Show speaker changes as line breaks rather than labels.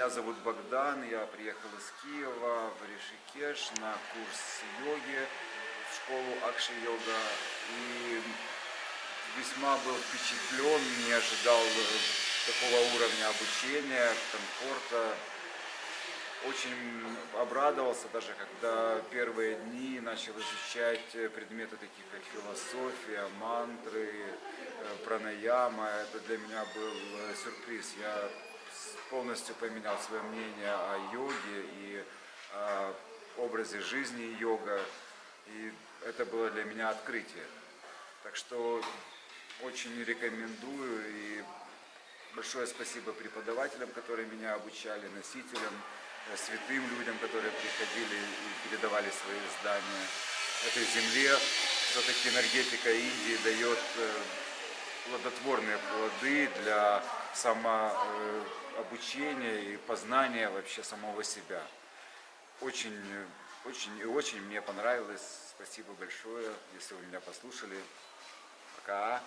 Меня зовут Богдан, я приехал из Киева в Ришикеш на курс йоги в школу Акши-йога. И весьма был впечатлен, не ожидал такого уровня обучения, комфорта. Очень обрадовался даже, когда первые дни начал изучать предметы такие, как философия, мантры, э, пранаяма. Это для меня был э, сюрприз. Я полностью поменял свое мнение о йоге и о образе жизни йога. И это было для меня открытие. Так что очень рекомендую и большое спасибо преподавателям, которые меня обучали, носителям. Э, святым людям, которые приходили и передавали свои знания этой земле. Все-таки энергетика Индии дает э, плодотворные плоды для самообучения и познания вообще самого себя. Очень, очень и очень мне понравилось. Спасибо большое, если вы меня послушали. Пока.